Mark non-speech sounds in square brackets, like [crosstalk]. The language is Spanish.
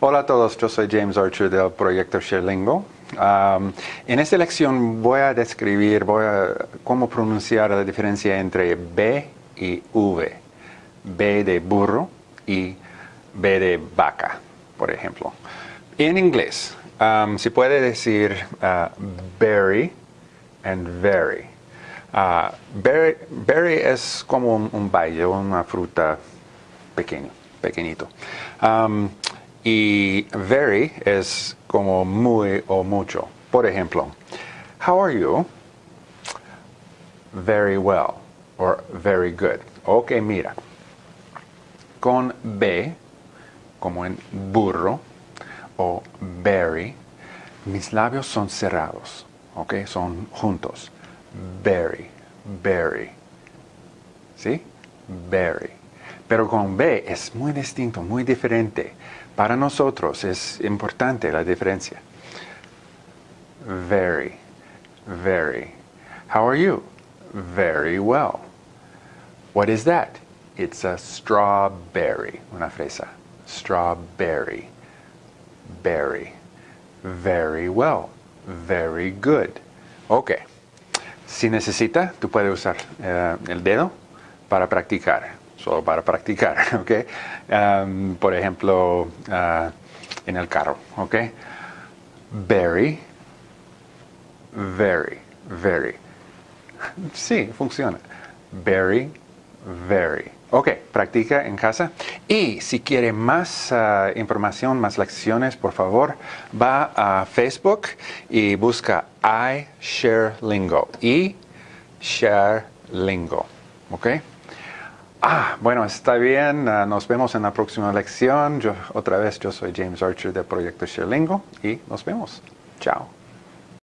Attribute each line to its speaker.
Speaker 1: Hola a todos, yo soy James Archer del proyecto ShareLingo. Um, en esta lección voy a describir voy a, cómo pronunciar la diferencia entre B y V. B de burro y B de vaca, por ejemplo. En inglés, um, se puede decir uh, berry and very. Uh, berry, berry, es como un, un baile, una fruta pequeño, pequeñito. Y very es como muy o mucho. Por ejemplo, how are you? Very well or very good. Ok, mira. Con B, como en burro o berry, mis labios son cerrados. Ok, son juntos. Berry, berry. ¿Sí? Berry. Pero con B es muy distinto, muy diferente. Para nosotros es importante la diferencia. Very, very. How are you? Very well. What is that? It's a strawberry, una fresa. Strawberry, berry. Very well, very good. Ok. Si necesita, tú puedes usar uh, el dedo para practicar solo para practicar, [laughs] ¿ok? Por ejemplo, uh, en el carro, ¿ok? Very, very, very. Sí, funciona. Very, very. Ok, practica en casa. Y si quiere más uh, información, más lecciones, por favor, va a Facebook y busca I Share Lingo. I Share Lingo. ¿Ok? Ah, bueno, está bien. Uh, nos vemos en la próxima lección. Yo, otra vez, yo soy James Archer del proyecto ShareLingo y nos vemos. Chao.